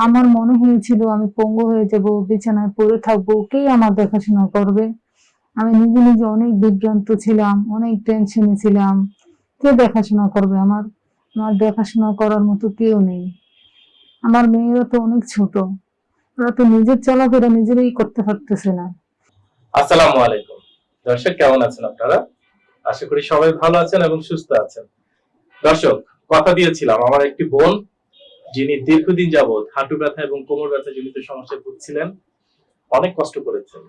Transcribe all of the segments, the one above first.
আমার মনে হয়েছিল আমি পঙ্গু হয়ে যাব, বিছানায় পড়ে থাকব, কে আমার দেখাশোনা করবে? আমি নিজে নিজে অনেক বিভ্রান্ত ছিলাম, অনেক টেনশনে ছিলাম। কে দেখাশোনা করবে আমার? আমার দেখাশোনা করার মতো কেউ নেই। আমার মেয়েরা তো অনেক ছোট। ওরা তো নিজের চলাফেরা নিজেরাই করতে পারতেছে না। আসসালামু আলাইকুম। দর্শক, কেমন আছেন আপনারা? আশা করি সবাই ভালো আছেন এবং সুস্থ আছেন। দর্শক, কথা দিয়েছিলাম, আমার একটি বোন যিনি দীর্ঘদিন যাবৎ হাঁটু ব্যথা এবং কোমর ব্যথা জনিত সমস্যায় ভুগছিলেন, অনেক কষ্ট করেছেন।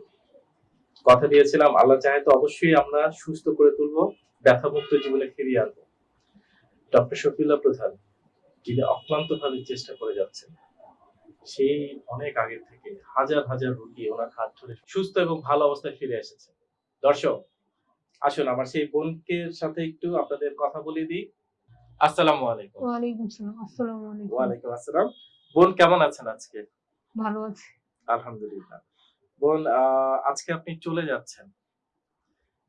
কথা দিয়েছিলাম, আল্লাহ চাহে তো অবশ্যই আমরা সুস্থ করে তুলবো, ব্যথামুক্ত জীবনে ফিরিয়ে আনব। ডক্টর শফিউল্লাহ প্রধান, যিনি অক্লান্ত ভাবে চেষ্টা করে যাচ্ছেন, সেই অনেক আগে থেকে হাজার হাজার রোগী ওনার হাত ধরে সুস্থ এবং ভালো অবস্থায় ফিরে এসেছে। দর্শক, আসুন আমার সেই বোনকে সাথে একটু আপনাদের কথা বলে দিই। আসসালামু আলাইকুম। ওয়ালাইকুম সালাম আসসালামু আলাইকুম। ওয়ালাইকুম আসসালাম। বোন কেমন আছেন আজকে? ভালো আছি। আলহামদুলিল্লাহ। বোন আজকে আপনি চলে যাচ্ছেন।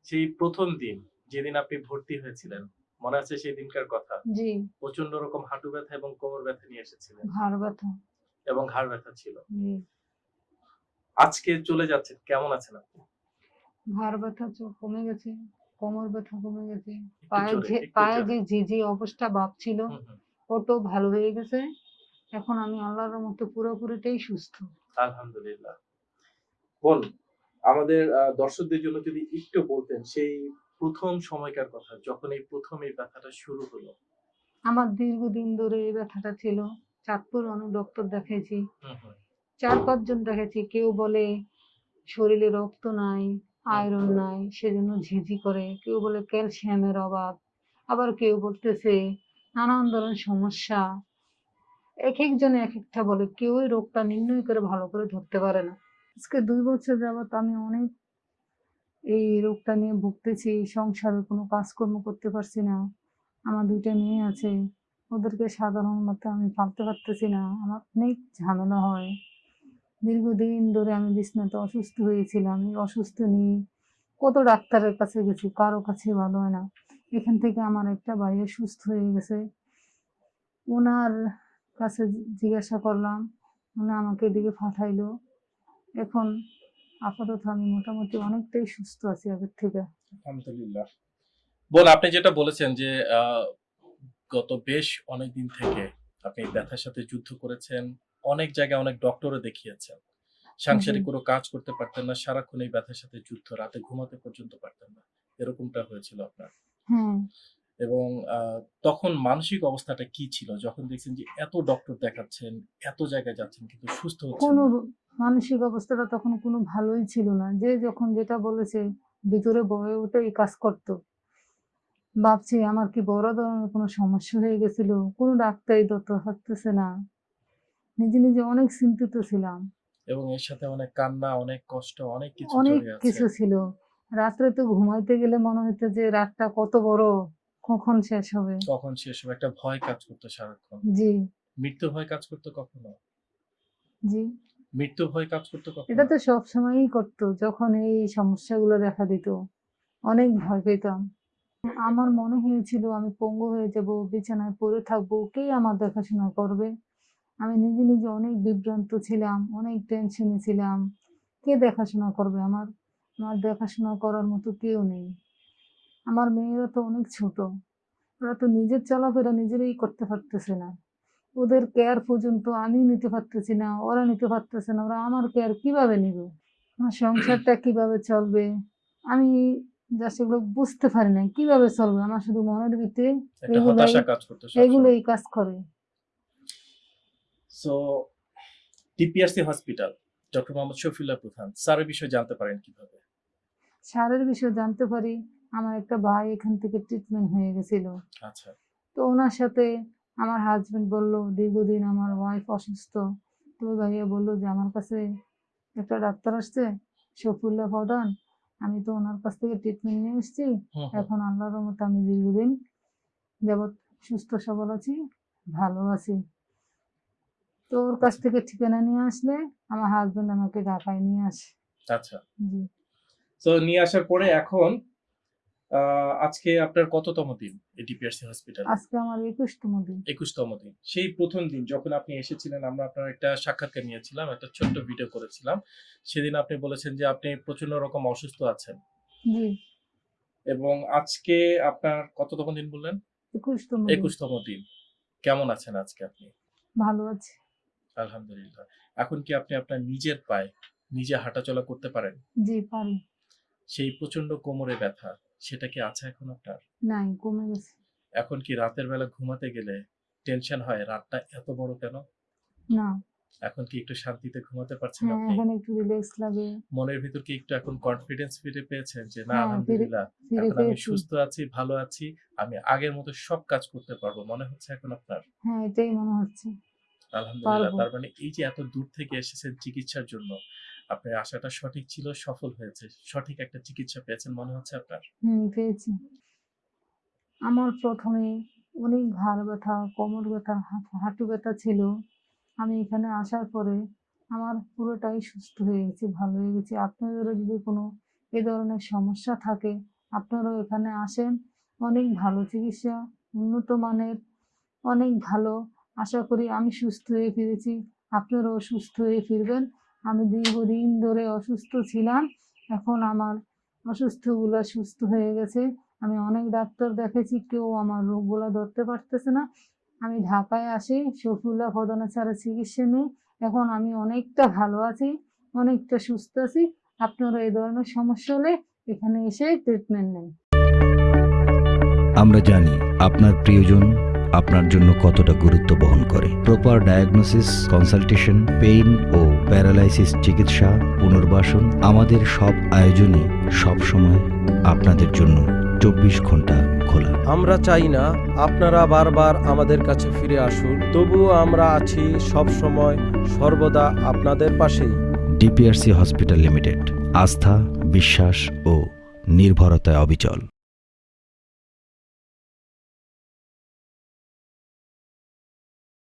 সেই প্রথম দিন যেদিন আপনি ভর্তি হয়েছিলেন মনে আছে সেই দিনকার কথা? জি। প্রচণ্ড রকম হাঁটু ব্যথা এবং কোমর ব্যথা নিয়ে এসেছিলেন। ঘাড় ব্যথা। এবং ঘাড় ব্যথা ছিল। আজকে চলে যাচ্ছেন কেমন আছেন আপনি? ঘাড় ব্যথা কমে গেছে। কোমর ব্যথা কমে গেছে পায়ে যে পায়ে জোরে। যে ঝিঝি অবস্থা ভাব ছিল হুম, হুম। ওটাও ভালো হয়ে গেছে। এখন আমি আল্লাহর মতো পুরোপুরিটাই সুস্থ। আলহামদুলিল্লাহ। বোন আমাদের দর্শকদের জন্য যদি একটু বলতেন সেই প্রথম সময়কার কথা যখন এই প্রথম এই ব্যথাটা শুরু হলো। আমার দীর্ঘদিন ধরে এই ব্যথাটা ছিল। চাঁদপুর অনেক ডক্টর দেখাইছি। চার পাঁচজন দেখাইছি। কেউ বলে শরীরে রক্ত নাই আয়রন নাই, সেজন্য ঝিঝি করে, কেউ বলে ক্যালসিয়ামের অভাব, আবার কেউ বলতেছে নানান ধরনের সমস্যা। এক একজনে এক একটা বলে কেউই রোগটা নির্ণয় করে ভালো করে ধরতে পারে না। আজকে দুই বছর যাবত আমি অনেক এই রোগটা নিয়ে ভুগতেছি, সংসারে কোনো কাজকর্ম করতে পারছি না। আমার দুইটা মেয়ে আছে, ওদেরকে সাধারণ মতো আমি পালতে পারতেছি না, আমার অনেক ঝামেলা হয়। দীর্ঘদিন ধরে আমি বিছনাতে অসুস্থ হয়েছিলাম অসুস্থ নিয়ে কত ডাক্তারের কাছে গেছি, কারও কাছে ভালো হয় না। এখান থেকে আমার একটা ভাইয়ের সুস্থ হয়ে গেছে। ওনার কাছে জিজ্ঞাসা করলাম, উনি আমাকে এদিকে পাঠাইলো। এখন আপাতত আমি মোটামুটি অনেকটাই সুস্থ আছি আগের থেকে। আলহামদুলিল্লাহ। বোন, আপনি যেটা বলেছেন যে গত বেশ অনেক দিন থেকে আপনি ব্যথার সাথে যুদ্ধ করেছেন অনেক জায়গায় অনেক ডক্টরও দেখিয়েছেন সাংসারিক কোনো কাজ করতে পারতেন না সারাক্ষণ এই ব্যথার সাথে যুদ্ধ রাতে ঘুমাতে পর্যন্ত পারতেন না। এরকমটা হয়েছিল আপনার। এবং তখন মানসিক অবস্থাটা কি ছিল? যখন দেখছেন যে এত ডক্টর দেখাচ্ছেন এত জায়গায় যাচ্ছেন কিন্তু সুস্থ হচ্ছেন কোনো মানসিক অবস্থাটা তখন কোনো ভালোই ছিল না। যে যখন যেটা বলেছে ভিতরে বয়ে উঠে এই কাজ করতো। ভাবছি আমার কি বড় ধরনের কোনো সমস্যা হয়ে গেছিল? কোনো ডাক্তারই ধরতে পারতেছে না। নিজে নিজে অনেক চিন্তিত ছিলাম। এবং এর সাথে অনেক কান্না অনেক কষ্ট অনেক কিছু অনেক কিছু ছিল। রাত্রে তো ঘুমাইতে গেলে মনে হতো যে রাতটা কত বড় কখন শেষ হবে? কখন শেষ হবে? একটা ভয় কাজ করতো সারাক্ষণ। জি। মৃত্যু ভয় কাজ করতো কখনো? জি। মৃত্যু ভয় কাজ করতো কখনো? এটা তো সব সময়ই করতো যখন এই সমস্যাগুলো দেখা দিত। অনেক ভয় পেতাম। আমার মনে হয়েছিল আমি পঙ্গু হয়ে যাব বিছানায় পড়ে থাকব কে আমার দেখাশোনা করবে? আমি নিজে নিজে অনেক বিভ্রান্ত ছিলাম অনেক টেনশনে ছিলাম। কে দেখাশোনা করবে আমার? আমার দেখাশোনা করার মতো কেউ নেই। আমার মেয়েরা তো অনেক ছোট। ওরা তো নিজের চলাফেরা নিজেরাই করতে পারতেছে না। ওদের কেয়ার পর্যন্ত আমি নিতে পারতেছি না ওরা নিতে পারতেছে না ওরা আমার কেয়ার কীভাবে নিবে? আমার সংসারটা কীভাবে চলবে? আমি যা সেগুলো বুঝতে পারি না কীভাবে চলবে? আমার শুধু মনের ভিতরে এগুলোই কাজ করে। So TPRC hospital doctor Mohammad Shafiullah Prodhan স্যারের বিষয়ে জানতে পারেন কীভাবে? সারের বিষয়ে জানতে পারি। আমার একটা ভাই এখান থেকে ট্রিটমেন্ট হয়ে গেছিল। আচ্ছা। তো ওনার সাথে আমার হাজবেন্ড বলল দীর্ঘদিন আমার ওয়াইফ অসুস্থ। তো ভাইয়া বলল যে আমার কাছে একটা ডাক্তার আসছে শফিউল্লাহ প্রধান। আমি তো ওনার কাছ থেকে ট্রিটমেন্ট নিয়ে এসেছি। এখন আল্লাহর মতো আমি দীর্ঘদিন যাবৎ সুস্থ সবল আছি ভালো আছি। তো ওর কাছ থেকে ঠিকানা নিয়ে আসলে আমার হাজবেন্ড আমাকে ঢাকায় নিয়ে আসে। আচ্ছা। জি। তো নিয়ে আসার পরে এখন আজকে আপনার কততম দিন এই ডিপিআরসি হসপিটাল আজকে আমার একুশতম দিন। একুশতম দিন। সেই প্রথম দিন যখন আপনি এসেছিলেন আমরা আপনার একটা সাক্ষাৎকার নিয়েছিলাম একটা ছোট্ট ভিডিও করেছিলাম। সেদিন আপনি বলেছেন যে আপনি প্রচণ্ড রকম অসুস্থ আছেন। জি। এবং আজকে আপনার কততম দিন বললেন? একুশতম দিন। একুশতম দিন। কেমন আছেন আজকে আপনি? ভালো আছে। আলহামদুলিল্লাহ। এখন কি আপনি আপনার নিজের পায়ে নিজে হাঁটাচলা করতে পারেন? জি পারি। সেই প্রচণ্ড কোমরে ব্যথা সেটা কি আছে এখন আপনার? নাই কমে গেছে। এখন কি রাতের বেলা ঘুমাতে গেলে টেনশন হয়? রাতটা এত বড় কেন? না। এখন কি একটু শান্তিতে ঘুমাতে পারছেন হ্যাঁ আপনি? এখন একটু রিল্যাক্স লাগে। মনের ভিতর কি একটু এখন কনফিডেন্স ফিরে পেয়েছেন যে না হ্যাঁ, আলহামদুলিল্লাহ এখন আমি সুস্থ আছি ভালো আছি আমি আগের মতো সব কাজ করতে পারব। মনে হচ্ছে এখন আপনার? হ্যাঁ এটাই মনে হচ্ছে। আলহামদুলিল্লাহ। তার মানে এই যে এত দূর থেকে এসেছেন চিকিৎসার জন্য আপনার আশাটা সঠিক ছিল সফল হয়েছে সঠিক একটা চিকিৎসা পেয়েছেন মনে হচ্ছে আপনার? হুম পেয়েছি। আমার প্রথমে অনেক ঘাড় ব্যথা কোমর ব্যথা হাঁটু ব্যথা ছিল। আমি এখানে আসার পরে আমার পুরোটাই সুস্থ হয়ে গেছে ভালো হয়ে গেছে। আপনাদেরও যদি কোনো এ ধরনের সমস্যা থাকে আপনারাও এখানে আসেন। অনেক ভালো চিকিৎসা উন্নত মানের অনেক ভালো আশা করি আমি সুস্থ হয়ে ফিরেছি। আপনারাও সুস্থ হয়ে ফিরবেন। আমি দীর্ঘদিন ধরে অসুস্থ ছিলাম। এখন আমার অসুস্থগুলো সুস্থ হয়ে গেছে। আমি অনেক ডাক্তার দেখেছি কেউ আমার রোগগুলো ধরতে পারতেছে না। আমি ঢাকায় আসি, শফিউল্লাহ প্রধানের ছাড়া চিকিৎসা নিই। এখন আমি অনেকটা ভালো আছি, অনেকটা সুস্থ আছি। আপনারা এই ধরনের সমস্যা হলে এখানে এসে ট্রিটমেন্ট নেন। আমরা জানি আপনার প্রিয়জন আপনার জন্য কতটা গুরুত্ব বহন করে। প্রপার ডায়াগনোসিস কনসালটেশন পেইন ও প্যারালাইসিস চিকিৎসা পুনর্বাসন আমাদের সব আয়োজনই সবসময় আপনাদের জন্য চব্বিশ ঘণ্টা খোলা। আমরা চাই না আপনারা বারবার আমাদের কাছে ফিরে আসুন তবুও আমরা আছি সব সময় সর্বদা আপনাদের পাশেই। ডিপিআরসি হসপিটাল লিমিটেড আস্থা বিশ্বাস ও নির্ভরতায় অবিচল।